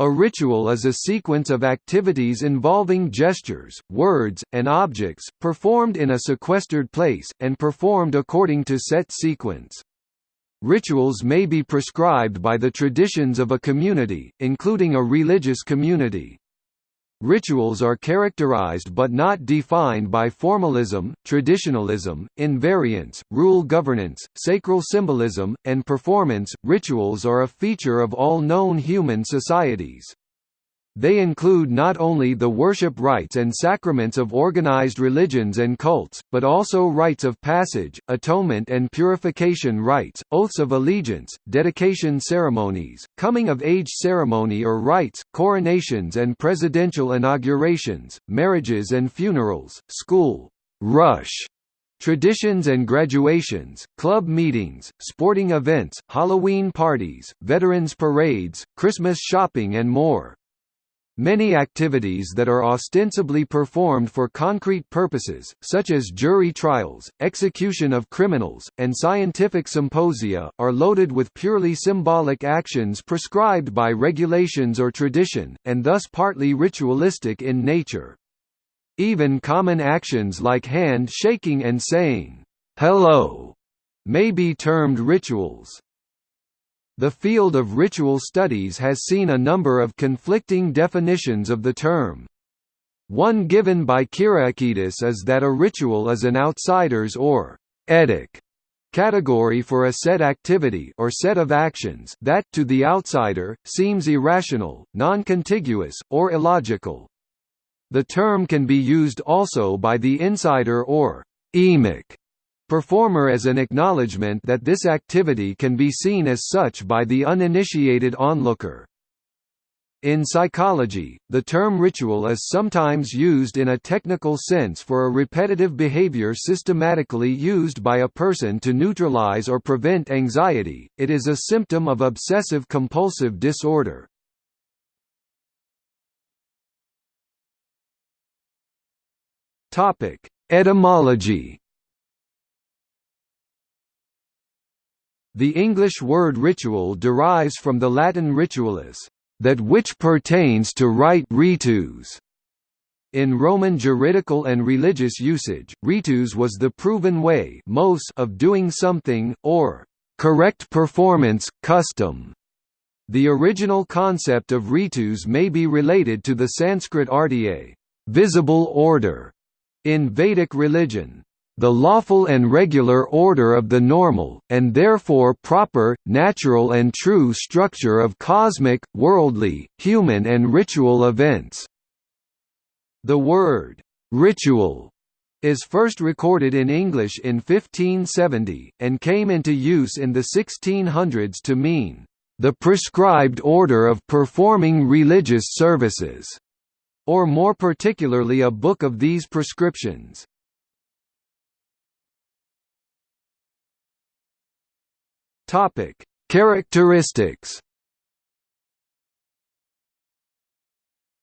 A ritual is a sequence of activities involving gestures, words, and objects, performed in a sequestered place, and performed according to set sequence. Rituals may be prescribed by the traditions of a community, including a religious community. Rituals are characterized but not defined by formalism, traditionalism, invariance, rule governance, sacral symbolism, and performance. Rituals are a feature of all known human societies. They include not only the worship rites and sacraments of organized religions and cults, but also rites of passage, atonement and purification rites, oaths of allegiance, dedication ceremonies, coming-of-age ceremony or rites, coronations and presidential inaugurations, marriages and funerals, school rush Traditions and graduations, club meetings, sporting events, Halloween parties, veterans parades, Christmas shopping and more. Many activities that are ostensibly performed for concrete purposes, such as jury trials, execution of criminals, and scientific symposia, are loaded with purely symbolic actions prescribed by regulations or tradition, and thus partly ritualistic in nature. Even common actions like hand shaking and saying, "'Hello' may be termed rituals. The field of ritual studies has seen a number of conflicting definitions of the term. One given by Kyriakidis is that a ritual is an outsider's or etic category for a set activity or set of actions that, to the outsider, seems irrational, non-contiguous, or illogical. The term can be used also by the insider or emic performer as an acknowledgement that this activity can be seen as such by the uninitiated onlooker. In psychology, the term ritual is sometimes used in a technical sense for a repetitive behavior systematically used by a person to neutralize or prevent anxiety. It is a symptom of obsessive compulsive disorder. Topic: Etymology The English word ritual derives from the Latin ritualis, that which pertains to rite ritus. In Roman juridical and religious usage, ritus was the proven way of doing something, or correct performance, custom. The original concept of ritus may be related to the Sanskrit artya, visible order, in Vedic religion the lawful and regular order of the normal, and therefore proper, natural and true structure of cosmic, worldly, human and ritual events." The word, "'ritual' is first recorded in English in 1570, and came into use in the 1600s to mean, "'the prescribed order of performing religious services' or more particularly a book of these prescriptions. Topic: Characteristics.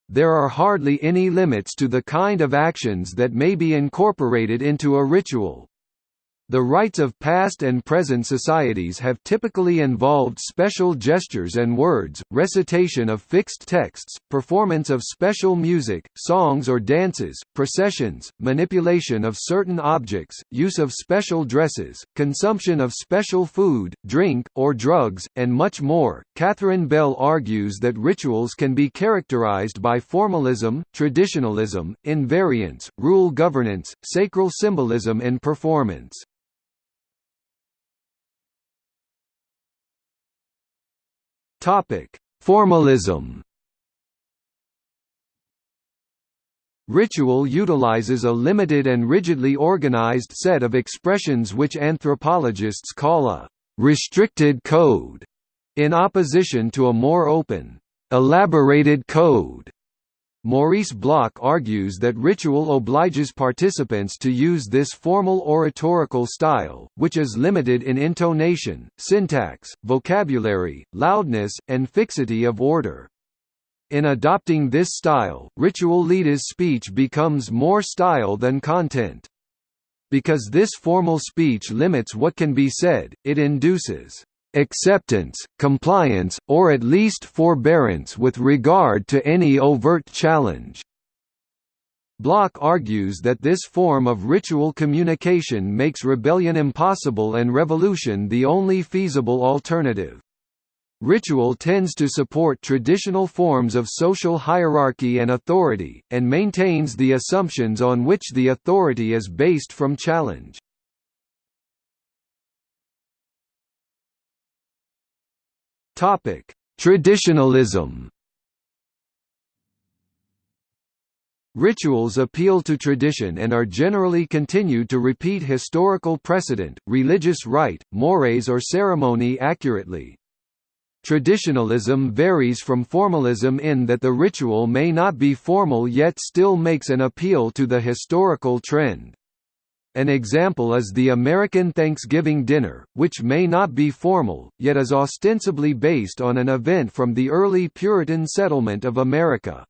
There are hardly any limits to the kind of actions that may be incorporated into a ritual. The rites of past and present societies have typically involved special gestures and words, recitation of fixed texts, performance of special music, songs or dances, processions, manipulation of certain objects, use of special dresses, consumption of special food, drink, or drugs, and much more. Catherine Bell argues that rituals can be characterized by formalism, traditionalism, invariance, rule governance, sacral symbolism and performance. Topic: Formalism. Ritual utilizes a limited and rigidly organized set of expressions which anthropologists call a restricted code, in opposition to a more open, elaborated code. Maurice Bloch argues that ritual obliges participants to use this formal oratorical style, which is limited in intonation, syntax, vocabulary, loudness, and fixity of order. In adopting this style, ritual leaders' speech becomes more style than content. Because this formal speech limits what can be said, it induces acceptance, compliance, or at least forbearance with regard to any overt challenge. Bloch argues that this form of ritual communication makes rebellion impossible and revolution the only feasible alternative. Ritual tends to support traditional forms of social hierarchy and authority, and maintains the assumptions on which the authority is based from challenge. Traditionalism Rituals appeal to tradition and are generally continued to repeat historical precedent, religious rite, mores or ceremony accurately. Traditionalism varies from formalism in that the ritual may not be formal yet still makes an appeal to the historical trend. An example is the American Thanksgiving dinner, which may not be formal, yet is ostensibly based on an event from the early Puritan settlement of America.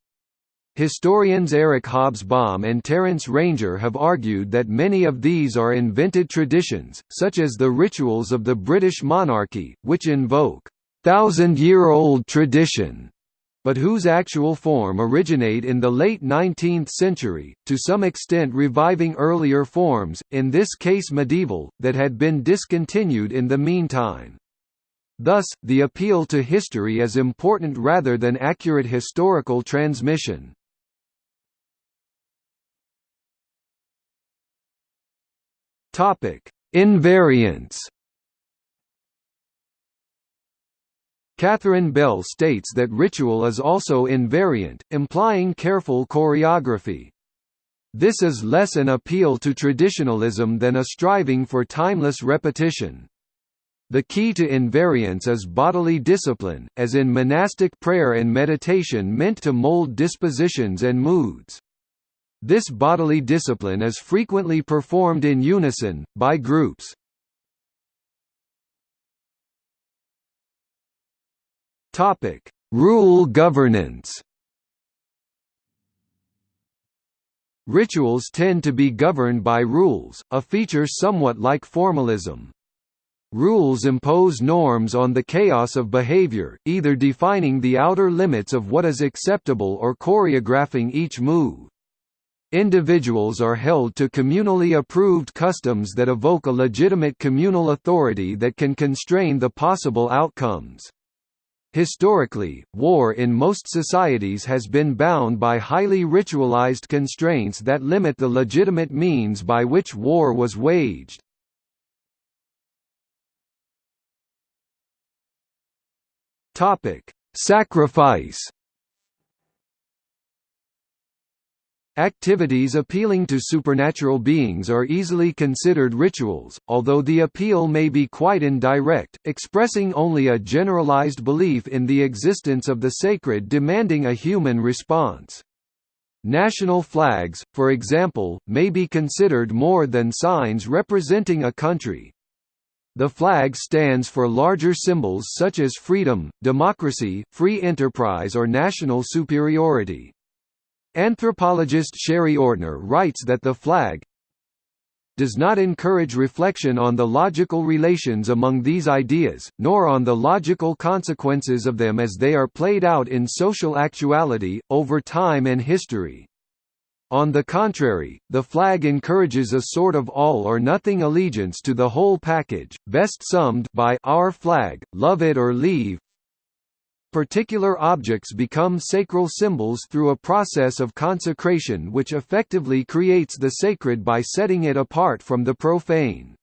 Historians Eric Hobsbawm and Terence Ranger have argued that many of these are invented traditions, such as the rituals of the British monarchy, which invoke thousand-year-old tradition, but whose actual form originate in the late 19th century, to some extent reviving earlier forms, in this case medieval, that had been discontinued in the meantime. Thus, the appeal to history is important rather than accurate historical transmission. Topic: Catherine Bell states that ritual is also invariant, implying careful choreography. This is less an appeal to traditionalism than a striving for timeless repetition. The key to invariance is bodily discipline, as in monastic prayer and meditation meant to mold dispositions and moods. This bodily discipline is frequently performed in unison, by groups. Rule governance Rituals tend to be governed by rules, a feature somewhat like formalism. Rules impose norms on the chaos of behavior, either defining the outer limits of what is acceptable or choreographing each move. Individuals are held to communally approved customs that evoke a legitimate communal authority that can constrain the possible outcomes. Historically, war in most societies has been bound by highly ritualized constraints that limit the legitimate means by which war was waged. Sacrifice Activities appealing to supernatural beings are easily considered rituals, although the appeal may be quite indirect, expressing only a generalized belief in the existence of the sacred demanding a human response. National flags, for example, may be considered more than signs representing a country. The flag stands for larger symbols such as freedom, democracy, free enterprise or national superiority. Anthropologist Sherry Ortner writes that the flag does not encourage reflection on the logical relations among these ideas, nor on the logical consequences of them as they are played out in social actuality, over time and history. On the contrary, the flag encourages a sort of all-or-nothing allegiance to the whole package, best summed by our flag, love it or leave, Particular objects become sacral symbols through a process of consecration which effectively creates the sacred by setting it apart from the profane.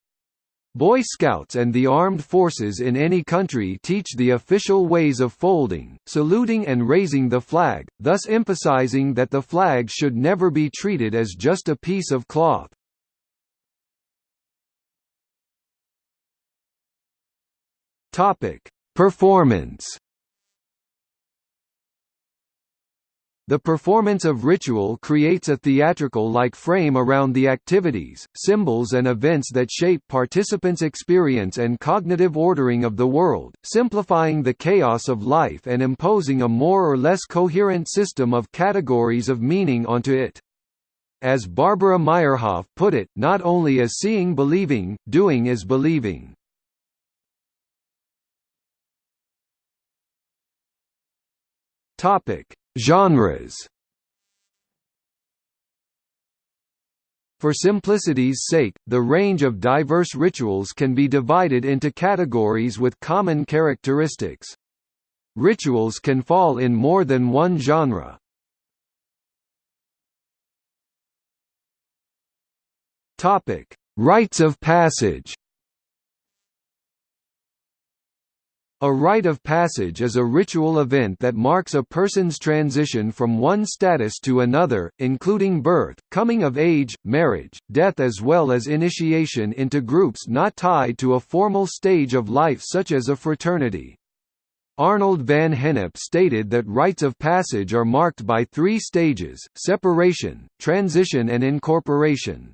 Boy Scouts and the armed forces in any country teach the official ways of folding, saluting and raising the flag, thus emphasizing that the flag should never be treated as just a piece of cloth. Performance The performance of ritual creates a theatrical-like frame around the activities, symbols and events that shape participants' experience and cognitive ordering of the world, simplifying the chaos of life and imposing a more or less coherent system of categories of meaning onto it. As Barbara Myerhoff put it, not only is seeing believing, doing is believing. Topic Genres. For simplicity's sake, the range of diverse rituals can be divided into categories with common characteristics. Rituals can fall in more than one genre. Topic: Rites of passage. A rite of passage is a ritual event that marks a person's transition from one status to another, including birth, coming of age, marriage, death as well as initiation into groups not tied to a formal stage of life such as a fraternity. Arnold van Gennep stated that rites of passage are marked by three stages, separation, transition and incorporation.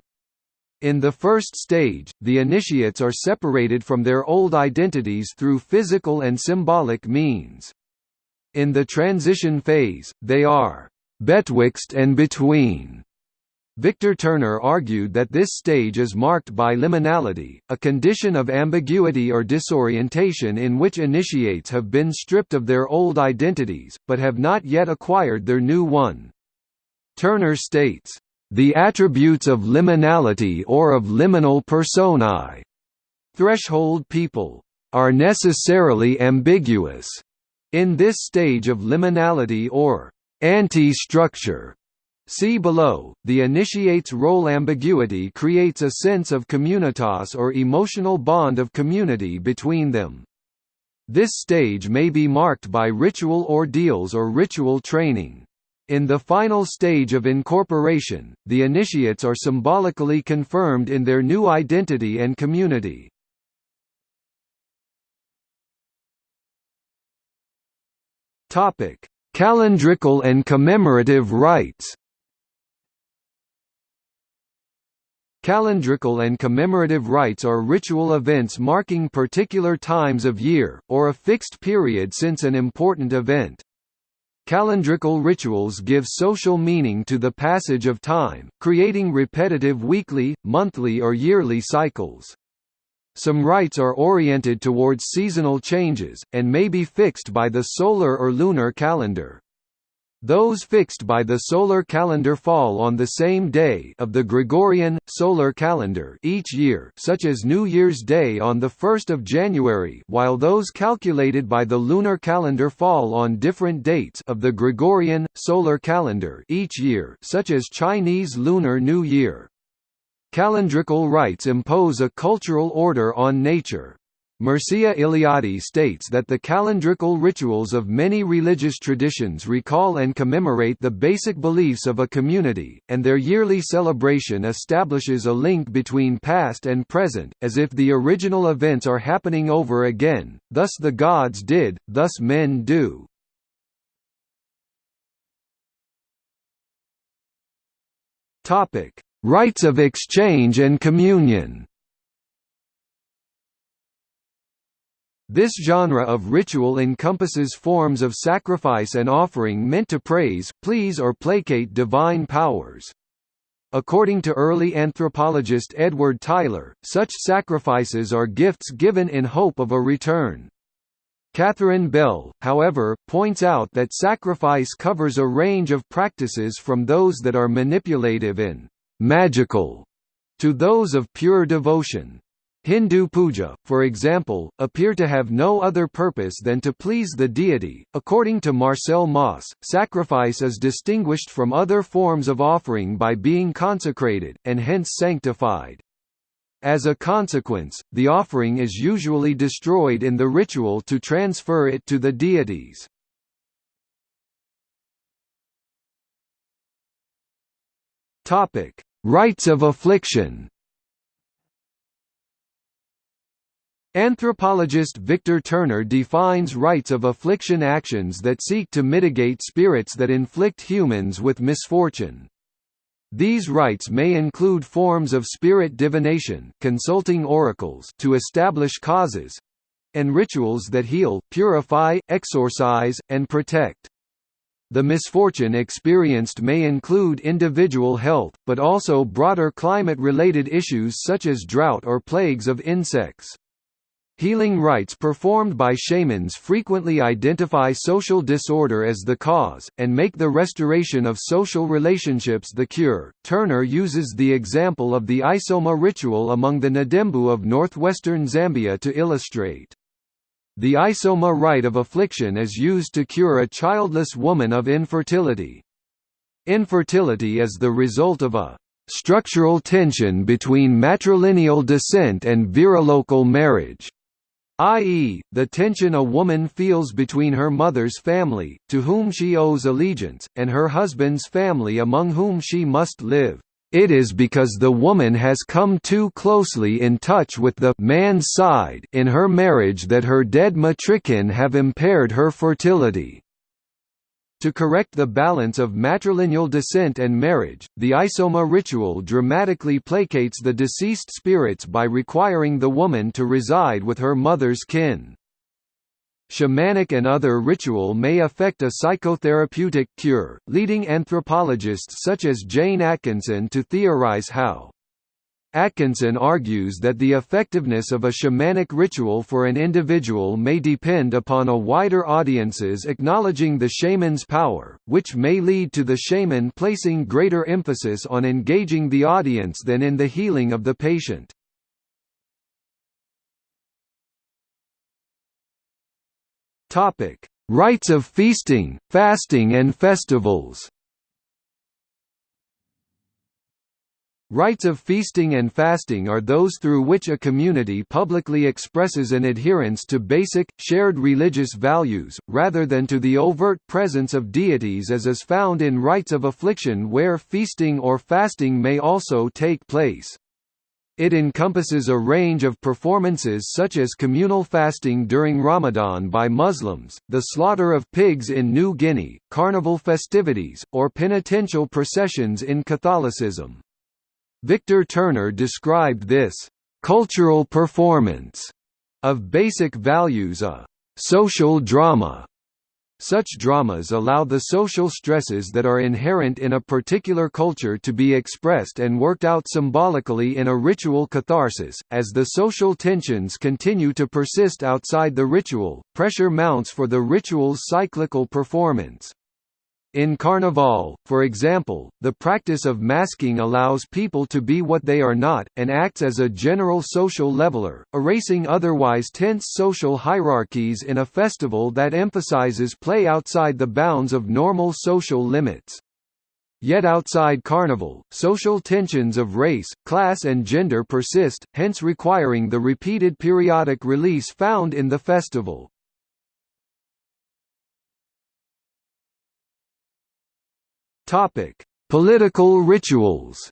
In the first stage, the initiates are separated from their old identities through physical and symbolic means. In the transition phase, they are betwixt and between. Victor Turner argued that this stage is marked by liminality, a condition of ambiguity or disorientation in which initiates have been stripped of their old identities, but have not yet acquired their new one. Turner states, the attributes of liminality or of liminal personae threshold people are necessarily ambiguous in this stage of liminality or anti-structure. See below, the initiate's role ambiguity creates a sense of communitas or emotional bond of community between them. This stage may be marked by ritual ordeals or ritual training. In the final stage of incorporation, the initiates are symbolically confirmed in their new identity and community. Topic: Calendrical and commemorative rites. Calendrical and commemorative rites are ritual events marking particular times of year, or a fixed period since an important event. Calendrical rituals give social meaning to the passage of time, creating repetitive weekly, monthly or yearly cycles. Some rites are oriented towards seasonal changes, and may be fixed by the solar or lunar calendar. Those fixed by the solar calendar fall on the same day of the Gregorian, solar calendar each year such as New Year's Day on 1 January while those calculated by the lunar calendar fall on different dates of the Gregorian, solar calendar each year such as Chinese Lunar New Year. Calendrical rites impose a cultural order on nature. Mircea Eliade states that the calendrical rituals of many religious traditions recall and commemorate the basic beliefs of a community, and their yearly celebration establishes a link between past and present, as if the original events are happening over again, thus the gods did, thus men do. Rites of exchange and communion This genre of ritual encompasses forms of sacrifice and offering meant to praise, please or placate divine powers. According to early anthropologist Edward Tylor, such sacrifices are gifts given in hope of a return. Catherine Bell, however, points out that sacrifice covers a range of practices from those that are manipulative and magical to those of pure devotion. Hindu puja, for example, appear to have no other purpose than to please the deity. According to Marcel Mauss, sacrifice is distinguished from other forms of offering by being consecrated, and hence sanctified. As a consequence, the offering is usually destroyed in the ritual to transfer it to the deities. Rites of affliction Anthropologist Victor Turner defines rites of affliction actions that seek to mitigate spirits that inflict humans with misfortune. These rites may include forms of spirit divination consulting oracles to establish causes, and rituals that heal, purify, exorcise, and protect. The misfortune experienced may include individual health, but also broader climate-related issues such as drought or plagues of insects. Healing rites performed by shamans frequently identify social disorder as the cause, and make the restoration of social relationships the cure. Turner uses the example of the Isoma ritual among the Ndembu of northwestern Zambia to illustrate. The Isoma rite of affliction is used to cure a childless woman of infertility. Infertility is the result of a structural tension between matrilineal descent and virilocal marriage i.e., the tension a woman feels between her mother's family, to whom she owes allegiance, and her husband's family among whom she must live. It is because the woman has come too closely in touch with the man's side in her marriage that her dead matrikin have impaired her fertility. To correct the balance of matrilineal descent and marriage, the Isoma ritual dramatically placates the deceased spirits by requiring the woman to reside with her mother's kin. Shamanic and other ritual may affect a psychotherapeutic cure, leading anthropologists such as Jane Atkinson to theorize how Atkinson argues that the effectiveness of a shamanic ritual for an individual may depend upon a wider audience's acknowledging the shaman's power, which may lead to the shaman placing greater emphasis on engaging the audience than in the healing of the patient. Rites of feasting, fasting and festivals Rites of feasting and fasting are those through which a community publicly expresses an adherence to basic, shared religious values, rather than to the overt presence of deities as is found in rites of affliction where feasting or fasting may also take place. It encompasses a range of performances such as communal fasting during Ramadan by Muslims, the slaughter of pigs in New Guinea, carnival festivities, or penitential processions in Catholicism. Victor Turner described this cultural performance of basic values a social drama. Such dramas allow the social stresses that are inherent in a particular culture to be expressed and worked out symbolically in a ritual catharsis. As the social tensions continue to persist outside the ritual, pressure mounts for the ritual's cyclical performance. In Carnival, for example, the practice of masking allows people to be what they are not, and acts as a general social leveler, erasing otherwise tense social hierarchies in a festival that emphasizes play outside the bounds of normal social limits. Yet outside Carnival, social tensions of race, class and gender persist, hence requiring the repeated periodic release found in the festival. Topic: Political rituals.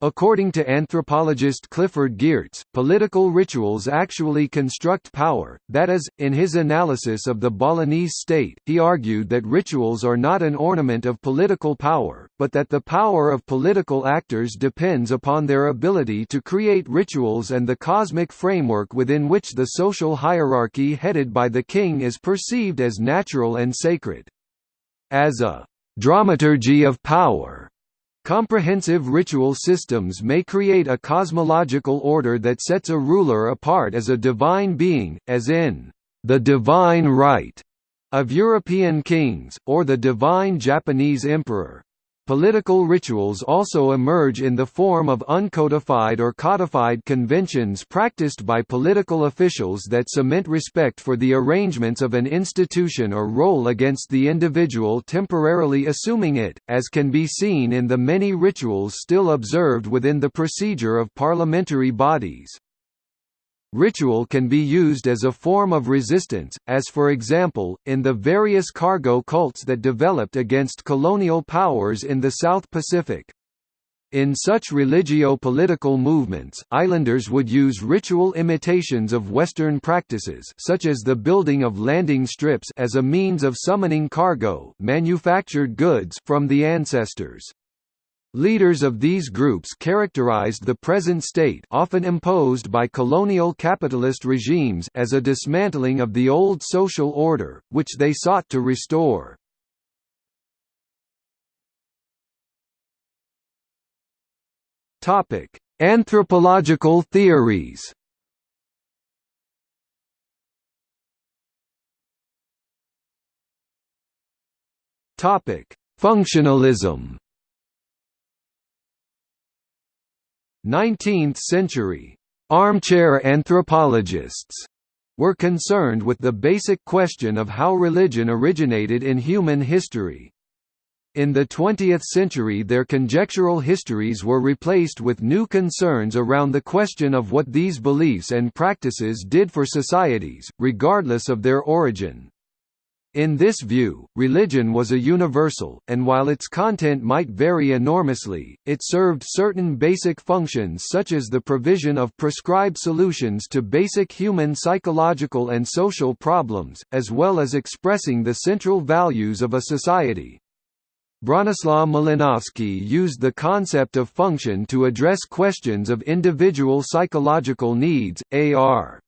According to anthropologist Clifford Geertz, political rituals actually construct power, that is, in his analysis of the Balinese state, he argued that rituals are not an ornament of political power, but that the power of political actors depends upon their ability to create rituals and the cosmic framework within which the social hierarchy headed by the king is perceived as natural and sacred. As a dramaturgy of power, Comprehensive ritual systems may create a cosmological order that sets a ruler apart as a divine being, as in, "...the divine right", of European kings, or the divine Japanese emperor. Political rituals also emerge in the form of uncodified or codified conventions practiced by political officials that cement respect for the arrangements of an institution or role against the individual temporarily assuming it, as can be seen in the many rituals still observed within the procedure of parliamentary bodies. Ritual can be used as a form of resistance, as for example, in the various cargo cults that developed against colonial powers in the South Pacific. In such religio-political movements, islanders would use ritual imitations of Western practices such as the building of landing strips as a means of summoning cargo manufactured goods from the ancestors. Leaders of these groups characterized the present state often imposed by colonial capitalist regimes as a dismantling of the old social order, which they sought to restore. Anthropological theories Functionalism. 19th century armchair anthropologists were concerned with the basic question of how religion originated in human history. In the 20th century their conjectural histories were replaced with new concerns around the question of what these beliefs and practices did for societies, regardless of their origin. In this view, religion was a universal, and while its content might vary enormously, it served certain basic functions such as the provision of prescribed solutions to basic human psychological and social problems, as well as expressing the central values of a society. Bronislaw Malinowski used the concept of function to address questions of individual psychological needs, AR.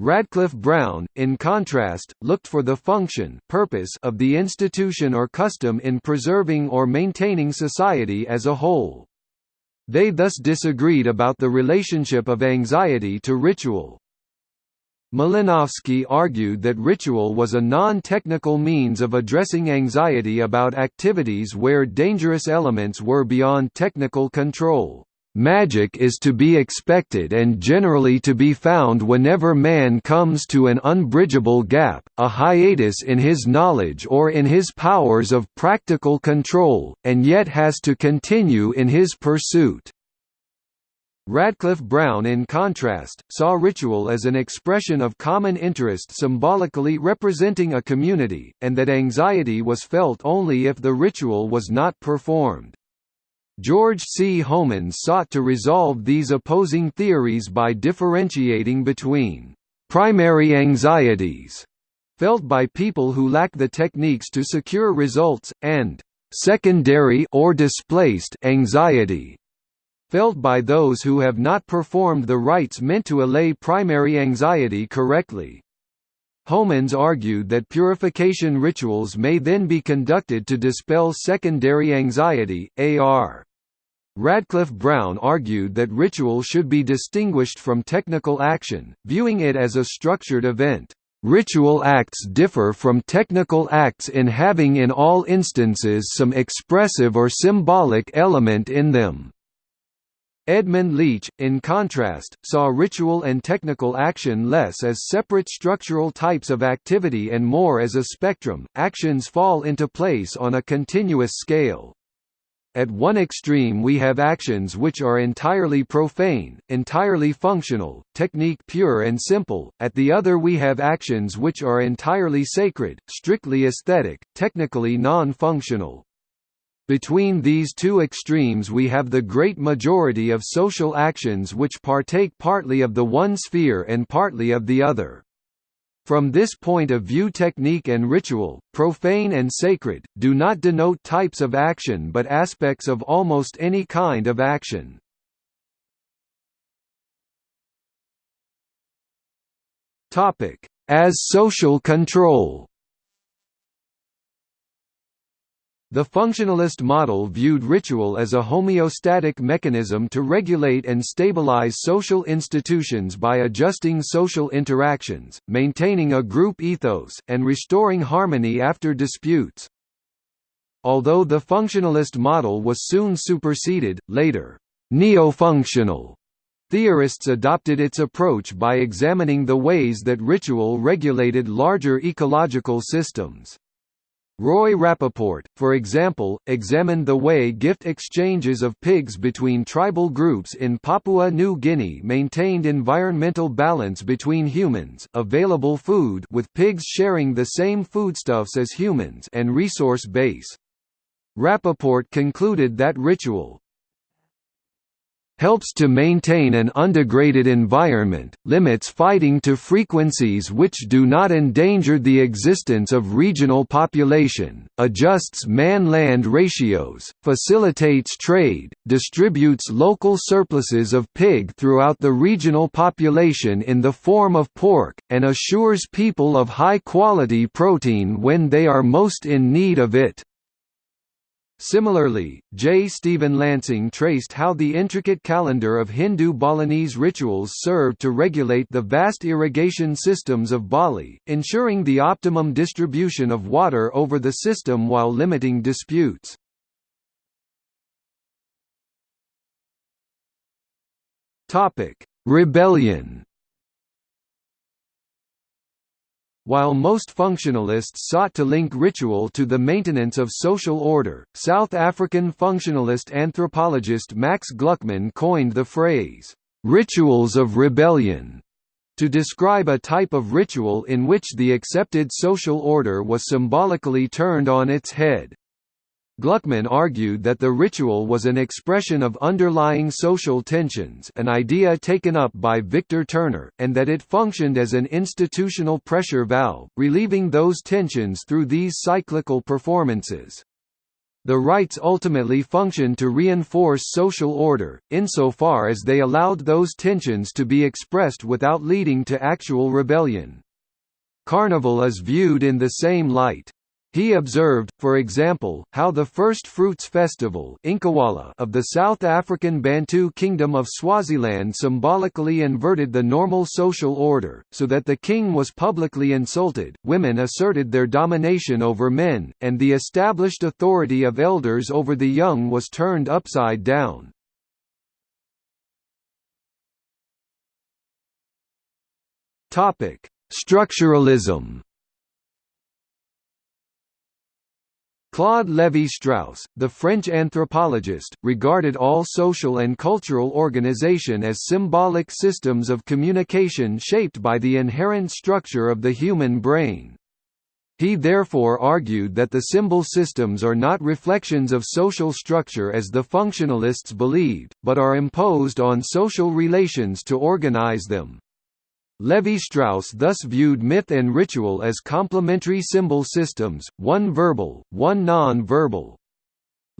Radcliffe Brown, in contrast, looked for the function purpose of the institution or custom in preserving or maintaining society as a whole. They thus disagreed about the relationship of anxiety to ritual. Malinowski argued that ritual was a non-technical means of addressing anxiety about activities where dangerous elements were beyond technical control. Magic is to be expected and generally to be found whenever man comes to an unbridgeable gap, a hiatus in his knowledge or in his powers of practical control, and yet has to continue in his pursuit. Radcliffe Brown in contrast, saw ritual as an expression of common interest symbolically representing a community, and that anxiety was felt only if the ritual was not performed. George C. Homans sought to resolve these opposing theories by differentiating between primary anxieties felt by people who lack the techniques to secure results, and secondary or displaced anxiety felt by those who have not performed the rites meant to allay primary anxiety correctly. Homans argued that purification rituals may then be conducted to dispel secondary anxiety, AR. Radcliffe Brown argued that ritual should be distinguished from technical action, viewing it as a structured event. Ritual acts differ from technical acts in having in all instances some expressive or symbolic element in them. Edmund Leach, in contrast, saw ritual and technical action less as separate structural types of activity and more as a spectrum, actions fall into place on a continuous scale. At one extreme we have actions which are entirely profane, entirely functional, technique pure and simple, at the other we have actions which are entirely sacred, strictly aesthetic, technically non-functional. Between these two extremes we have the great majority of social actions which partake partly of the one sphere and partly of the other. From this point of view technique and ritual, profane and sacred, do not denote types of action but aspects of almost any kind of action. As social control The functionalist model viewed ritual as a homeostatic mechanism to regulate and stabilize social institutions by adjusting social interactions, maintaining a group ethos, and restoring harmony after disputes. Although the functionalist model was soon superseded, later, neo-functional theorists adopted its approach by examining the ways that ritual regulated larger ecological systems. Roy Rappaport, for example, examined the way gift exchanges of pigs between tribal groups in Papua New Guinea maintained environmental balance between humans available food with pigs sharing the same foodstuffs as humans and resource base. Rappaport concluded that ritual, helps to maintain an undegraded environment, limits fighting to frequencies which do not endanger the existence of regional population, adjusts man-land ratios, facilitates trade, distributes local surpluses of pig throughout the regional population in the form of pork, and assures people of high-quality protein when they are most in need of it. Similarly, J. Stephen Lansing traced how the intricate calendar of Hindu Balinese rituals served to regulate the vast irrigation systems of Bali, ensuring the optimum distribution of water over the system while limiting disputes. Rebellion While most functionalists sought to link ritual to the maintenance of social order, South African functionalist anthropologist Max Gluckman coined the phrase, "'rituals of rebellion' to describe a type of ritual in which the accepted social order was symbolically turned on its head. Gluckman argued that the ritual was an expression of underlying social tensions an idea taken up by Victor Turner, and that it functioned as an institutional pressure valve, relieving those tensions through these cyclical performances. The rites ultimately functioned to reinforce social order, insofar as they allowed those tensions to be expressed without leading to actual rebellion. Carnival is viewed in the same light. He observed, for example, how the first fruits festival of the South African Bantu Kingdom of Swaziland symbolically inverted the normal social order, so that the king was publicly insulted, women asserted their domination over men, and the established authority of elders over the young was turned upside down. Structuralism Claude Lévi-Strauss, the French anthropologist, regarded all social and cultural organization as symbolic systems of communication shaped by the inherent structure of the human brain. He therefore argued that the symbol systems are not reflections of social structure as the functionalists believed, but are imposed on social relations to organize them. Lévi-Strauss thus viewed myth and ritual as complementary symbol systems, one verbal, one non-verbal.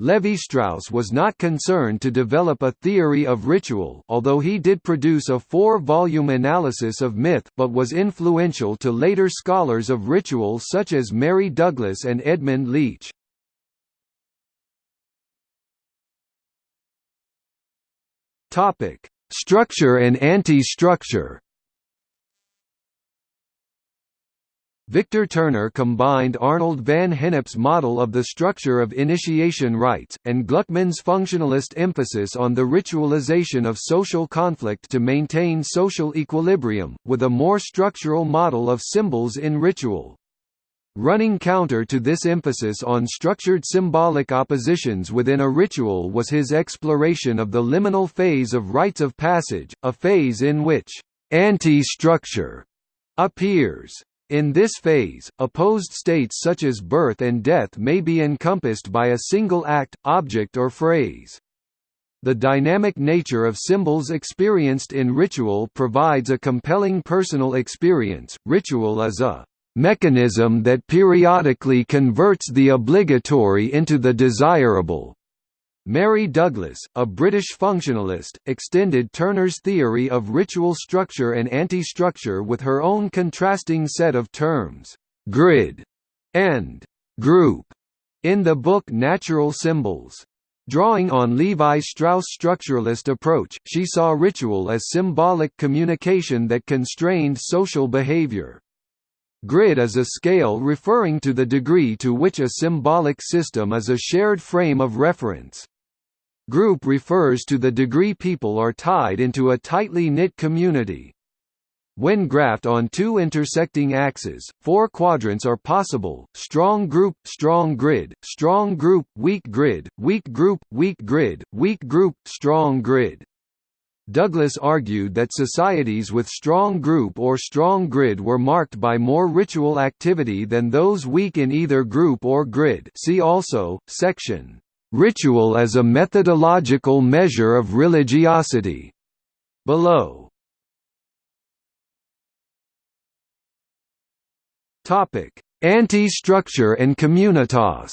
Lévi-Strauss was not concerned to develop a theory of ritual although he did produce a four-volume analysis of myth but was influential to later scholars of ritual such as Mary Douglas and Edmund Leach. Structure and anti-structure Victor Turner combined Arnold van Gennep's model of the structure of initiation rites, and Gluckman's functionalist emphasis on the ritualization of social conflict to maintain social equilibrium, with a more structural model of symbols in ritual. Running counter to this emphasis on structured symbolic oppositions within a ritual was his exploration of the liminal phase of rites of passage, a phase in which anti-structure appears. In this phase, opposed states such as birth and death may be encompassed by a single act, object or phrase. The dynamic nature of symbols experienced in ritual provides a compelling personal experience. Ritual is a mechanism that periodically converts the obligatory into the desirable, Mary Douglas, a British functionalist, extended Turner's theory of ritual structure and anti-structure with her own contrasting set of terms, grid and group, in the book Natural Symbols. Drawing on Levi-Strauss' structuralist approach, she saw ritual as symbolic communication that constrained social behavior. Grid is a scale referring to the degree to which a symbolic system is a shared frame of reference. Group refers to the degree people are tied into a tightly knit community. When graphed on two intersecting axes, four quadrants are possible, strong group, strong grid, strong group, weak grid, weak group, weak grid, weak group, strong grid. Douglas argued that societies with strong group or strong grid were marked by more ritual activity than those weak in either group or grid see also, section Ritual as a methodological measure of religiosity. Below. Topic: Anti-structure and communitas.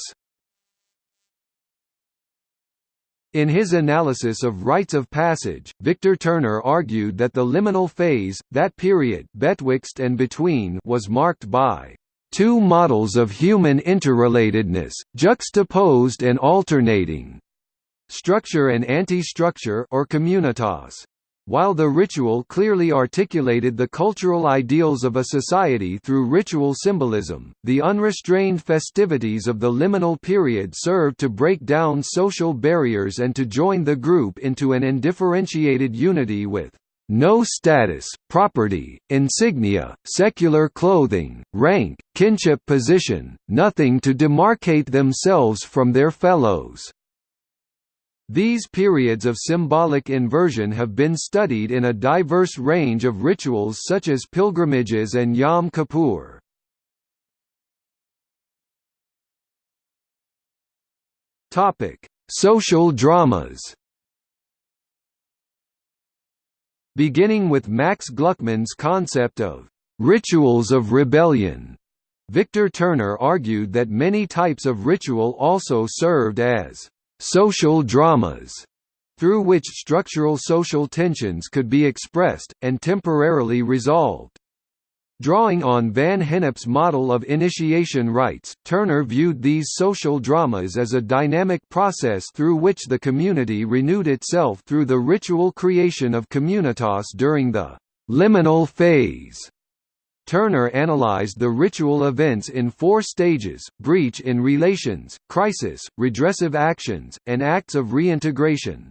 In his analysis of rites of passage, Victor Turner argued that the liminal phase, that period betwixt and between was marked by two models of human interrelatedness, juxtaposed and alternating structure and anti-structure or communitas. While the ritual clearly articulated the cultural ideals of a society through ritual symbolism, the unrestrained festivities of the liminal period served to break down social barriers and to join the group into an undifferentiated unity with no status, property, insignia, secular clothing, rank, kinship position, nothing to demarcate themselves from their fellows. These periods of symbolic inversion have been studied in a diverse range of rituals such as pilgrimages and Yom Kippur. Social dramas Beginning with Max Gluckman's concept of «rituals of rebellion», Victor Turner argued that many types of ritual also served as «social dramas», through which structural social tensions could be expressed, and temporarily resolved. Drawing on Van Gennep's model of initiation rites, Turner viewed these social dramas as a dynamic process through which the community renewed itself through the ritual creation of communitas during the liminal phase. Turner analyzed the ritual events in four stages, breach in relations, crisis, redressive actions, and acts of reintegration.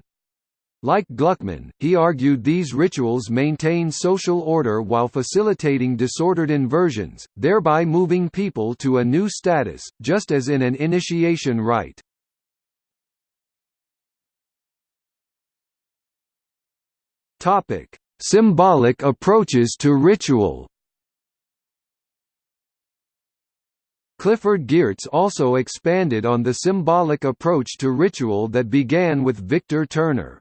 Like Gluckman, he argued these rituals maintain social order while facilitating disordered inversions, thereby moving people to a new status, just as in an initiation rite. Symbolic approaches to ritual Clifford Geertz also expanded on the symbolic approach to ritual that began with Victor Turner.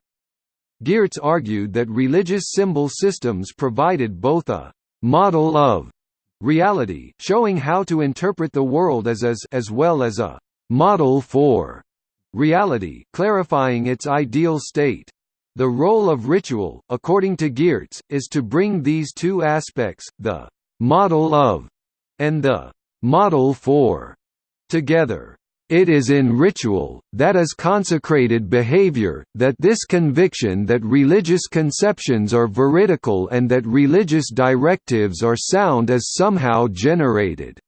Geertz argued that religious symbol systems provided both a «model of» reality showing how to interpret the world as is as well as a «model for» reality clarifying its ideal state. The role of ritual, according to Geertz, is to bring these two aspects, the «model of» and the «model for» together. It is in ritual, that is consecrated behavior, that this conviction that religious conceptions are veridical and that religious directives are sound is somehow generated.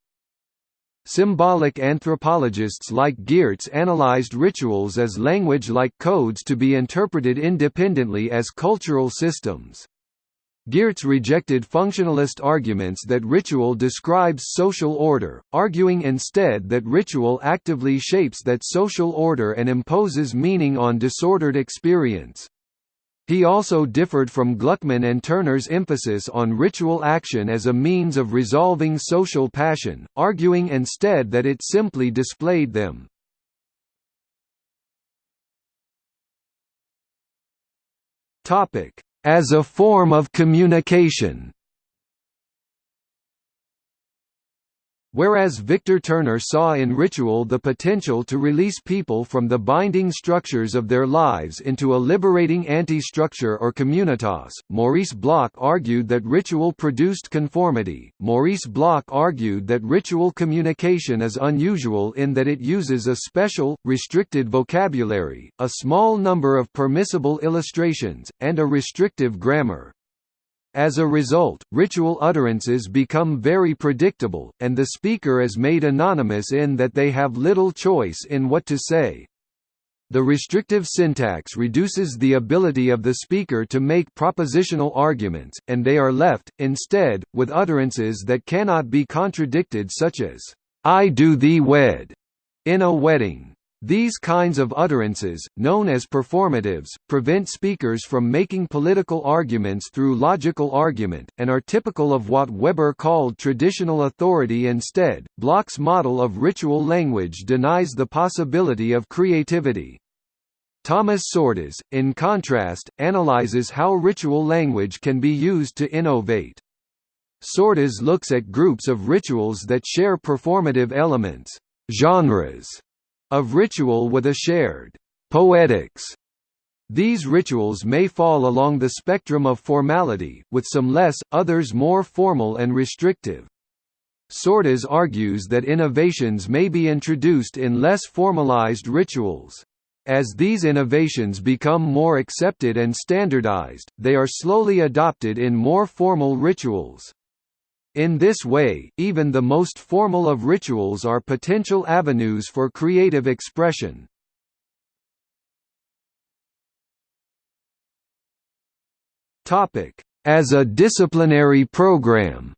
Symbolic anthropologists like Geertz analyzed rituals as language-like codes to be interpreted independently as cultural systems. Geertz rejected functionalist arguments that ritual describes social order, arguing instead that ritual actively shapes that social order and imposes meaning on disordered experience. He also differed from Gluckman and Turner's emphasis on ritual action as a means of resolving social passion, arguing instead that it simply displayed them. Topic: as a form of communication Whereas Victor Turner saw in ritual the potential to release people from the binding structures of their lives into a liberating anti-structure or communitas, Maurice Bloch argued that ritual produced conformity. Maurice Bloch argued that ritual communication is unusual in that it uses a special, restricted vocabulary, a small number of permissible illustrations, and a restrictive grammar. As a result, ritual utterances become very predictable, and the speaker is made anonymous in that they have little choice in what to say. The restrictive syntax reduces the ability of the speaker to make propositional arguments, and they are left, instead, with utterances that cannot be contradicted such as, "'I do thee wed' in a wedding. These kinds of utterances, known as performatives, prevent speakers from making political arguments through logical argument, and are typical of what Weber called traditional authority instead. Bloch's model of ritual language denies the possibility of creativity. Thomas Csordas, in contrast, analyzes how ritual language can be used to innovate. Csordas looks at groups of rituals that share performative elements genres of ritual with a shared poetics. These rituals may fall along the spectrum of formality, with some less, others more formal and restrictive. Csordas argues that innovations may be introduced in less formalized rituals. As these innovations become more accepted and standardized, they are slowly adopted in more formal rituals. In this way, even the most formal of rituals are potential avenues for creative expression. As a disciplinary program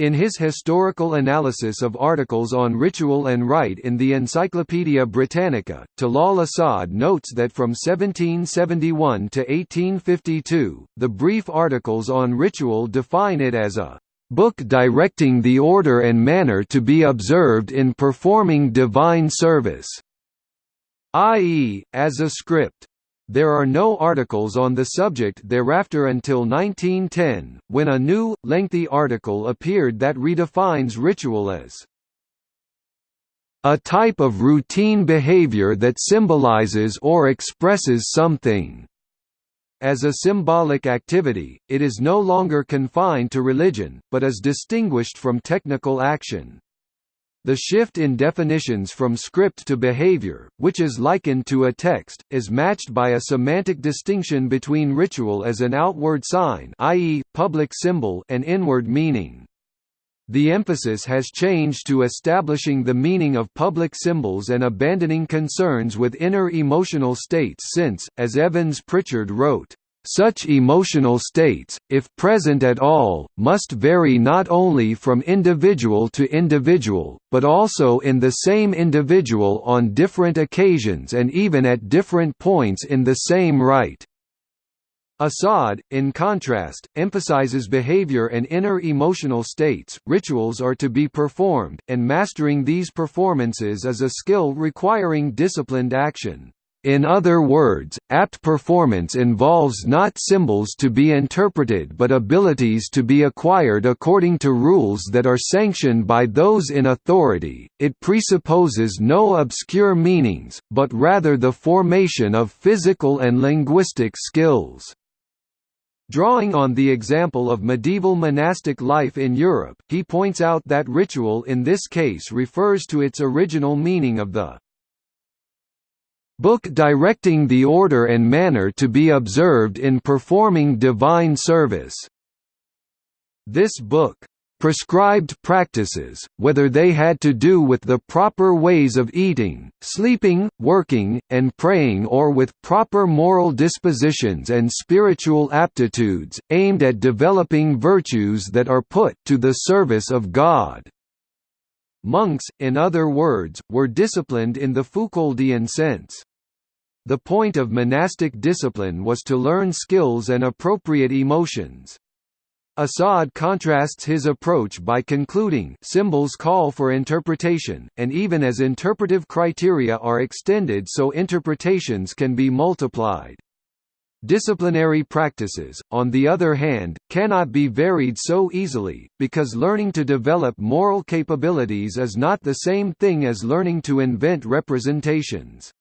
In his historical analysis of articles on ritual and rite in the Encyclopaedia Britannica, Talal Asad notes that from 1771 to 1852, the brief articles on ritual define it as a book directing the order and manner to be observed in performing divine service, i.e., as a script. There are no articles on the subject thereafter until 1910, when a new, lengthy article appeared that redefines ritual as a type of routine behavior that symbolizes or expresses something. As a symbolic activity, it is no longer confined to religion, but is distinguished from technical action. The shift in definitions from script to behavior, which is likened to a text, is matched by a semantic distinction between ritual as an outward sign i.e., public symbol and inward meaning. The emphasis has changed to establishing the meaning of public symbols and abandoning concerns with inner emotional states since, as Evans Pritchard wrote, such emotional states, if present at all, must vary not only from individual to individual, but also in the same individual on different occasions and even at different points in the same rite. Asad, in contrast, emphasizes behavior and inner emotional states. Rituals are to be performed, and mastering these performances is a skill requiring disciplined action. In other words, apt performance involves not symbols to be interpreted but abilities to be acquired according to rules that are sanctioned by those in authority. It presupposes no obscure meanings, but rather the formation of physical and linguistic skills. Drawing on the example of medieval monastic life in Europe, he points out that ritual in this case refers to its original meaning of the book directing the order and manner to be observed in performing divine service. This book prescribed practices, whether they had to do with the proper ways of eating, sleeping, working, and praying or with proper moral dispositions and spiritual aptitudes, aimed at developing virtues that are put to the service of God. Monks, in other words, were disciplined in the Foucauldian sense. The point of monastic discipline was to learn skills and appropriate emotions. Asad contrasts his approach by concluding symbols call for interpretation, and even as interpretive criteria are extended so interpretations can be multiplied. Disciplinary practices, on the other hand, cannot be varied so easily, because learning to develop moral capabilities is not the same thing as learning to invent representations.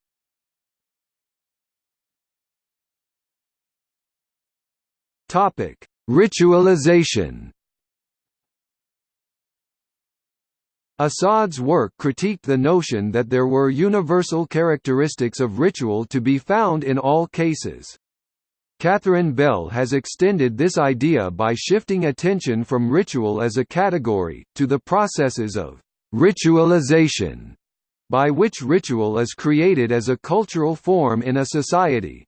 Topic: Ritualization. Asad's work critiqued the notion that there were universal characteristics of ritual to be found in all cases. Catherine Bell has extended this idea by shifting attention from ritual as a category, to the processes of ritualization, by which ritual is created as a cultural form in a society.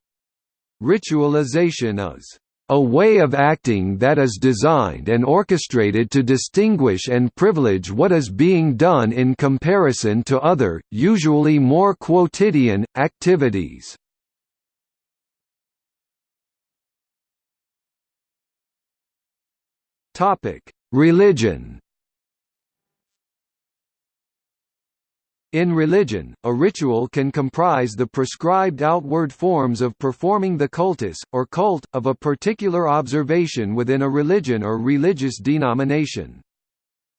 Ritualization is a way of acting that is designed and orchestrated to distinguish and privilege what is being done in comparison to other, usually more quotidian, activities. Religion In religion, a ritual can comprise the prescribed outward forms of performing the cultus, or cult, of a particular observation within a religion or religious denomination.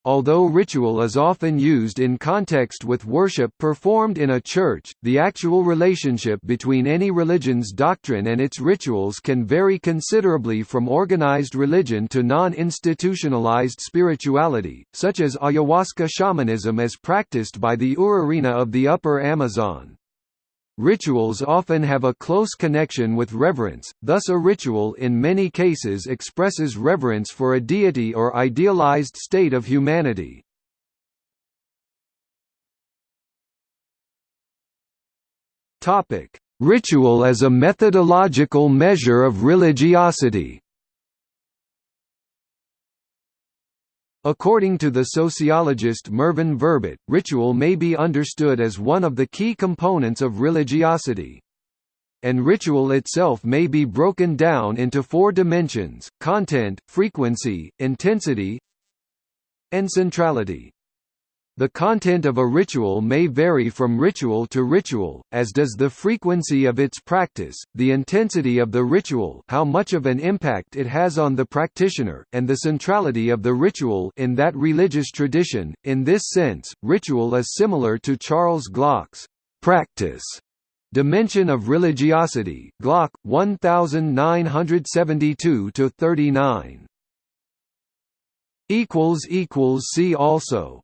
Although ritual is often used in context with worship performed in a church, the actual relationship between any religion's doctrine and its rituals can vary considerably from organized religion to non-institutionalized spirituality, such as ayahuasca shamanism as practiced by the Urarina of the Upper Amazon. Rituals often have a close connection with reverence, thus a ritual in many cases expresses reverence for a deity or idealized state of humanity. Ritual as a methodological measure of religiosity According to the sociologist Mervyn Verbit, ritual may be understood as one of the key components of religiosity. And ritual itself may be broken down into four dimensions, content, frequency, intensity and centrality. The content of a ritual may vary from ritual to ritual, as does the frequency of its practice, the intensity of the ritual how much of an impact it has on the practitioner, and the centrality of the ritual in that religious tradition. In this sense, ritual is similar to Charles Glock's practice dimension of religiosity Glock, 1972–39. See also